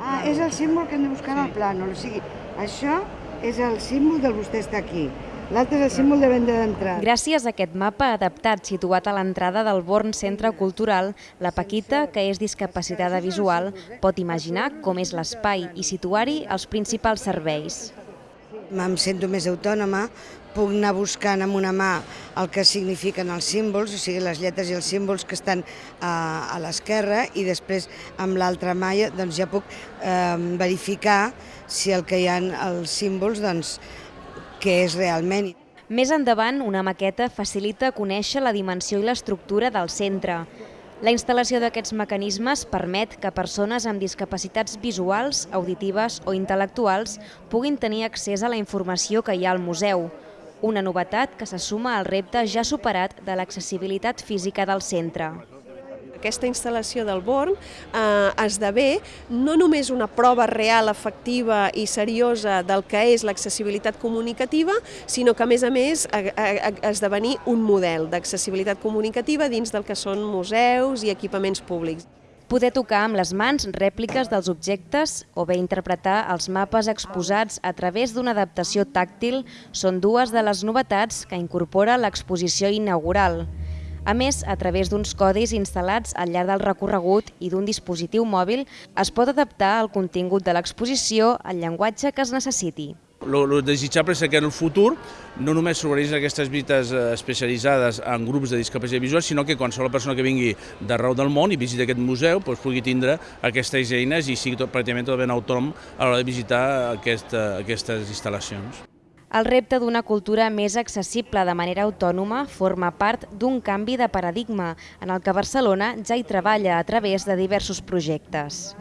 Ah, és el símbol que hem de buscar en el plànol. O sigui, això és el símbol del vostè està aquí. L'altre és el símbol de venda d'entrada. Gràcies a aquest mapa adaptat situat a l'entrada del Born Centre Cultural, la Paquita, que és discapacitada visual, pot imaginar com és l'espai i situar-hi els principals serveis. Em sento més autònoma, puc anar buscant amb una mà el que signifiquen els símbols, o sigui, les lletres i els símbols que estan a, a l'esquerra i després amb l'altra mà doncs, ja puc eh, verificar si el que hi ha els símbols, doncs, què és realment. Més endavant, una maqueta facilita conèixer la dimensió i l'estructura del centre. La instal·lació d'aquests mecanismes permet que persones amb discapacitats visuals, auditives o intel·lectuals puguin tenir accés a la informació que hi ha al museu, una novetat que se suma al repte ja superat de l'accessibilitat física del centre. Aquesta instal·lació del Born eh, esdevé no només una prova real, efectiva i seriosa del que és l'accessibilitat comunicativa, sinó que, a més a més, esdevenir un model d'accessibilitat comunicativa dins del que són museus i equipaments públics. Poder tocar amb les mans rèpliques dels objectes o bé interpretar els mapes exposats a través d'una adaptació tàctil són dues de les novetats que incorpora l'exposició inaugural. A més, a través d'uns codis instal·lats al llarg del recorregut i d'un dispositiu mòbil, es pot adaptar el contingut de l'exposició al llenguatge que es necessiti. El desitjable és que en el futur no només s'organitzen aquestes visites eh, especialitzades en grups de discapacitat visual, sinó que qualsevol persona que vingui d'arreu del món i visiti aquest museu doncs, pugui tindre aquestes eines i sigui tot, pràcticament tot ben autònom a l'hora de visitar aquest, aquestes instal·lacions. El repte d'una cultura més accessible de manera autònoma forma part d'un canvi de paradigma en el que Barcelona ja hi treballa a través de diversos projectes.